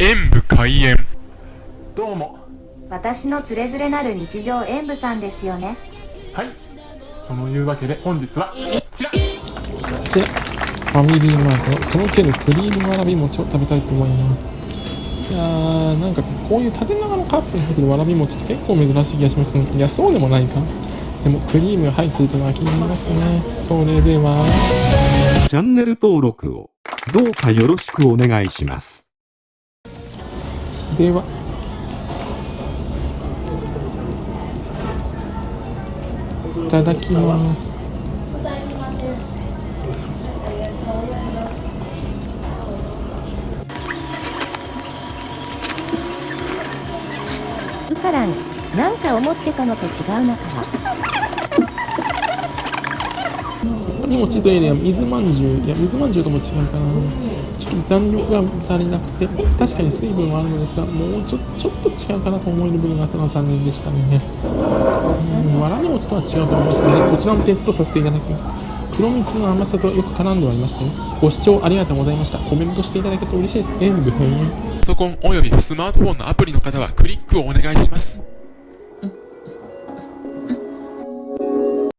演武開演。どうも。私のつれづれなる日常演舞さんですよね。はい。そのいうわけで本日はこちら。こちら。ファミリーマート。のとろけるクリームわらび餅を食べたいと思います。いやーなんかこういう縦長のカップに入ってるわらび餅って結構珍しい気がしますね。いやそうでもないか。でもクリームが入ってるというのは気になりますね。それでは。チャンネル登録をどうかよろしくお願いします。では「いただきます」ウカランなんか思ってたのと違うなからわらび餅というよりは水まんじゅういや水まんじゅうとも違うかな。ちょっと弾力が足りなくて。確かに水分はあるのですがもうちょちょっと違うかなと思える部分があったのは残念でしたね。うんわらび餅とは違うと思いますのでこちらもテストさせていただきます。黒蜜の甘さとよく絡んではいましたね。ご視聴ありがとうございました。コメントしていただけると嬉しいです。演武編。パソコンおよびスマートフォンのアプリの方はクリックをお願いします。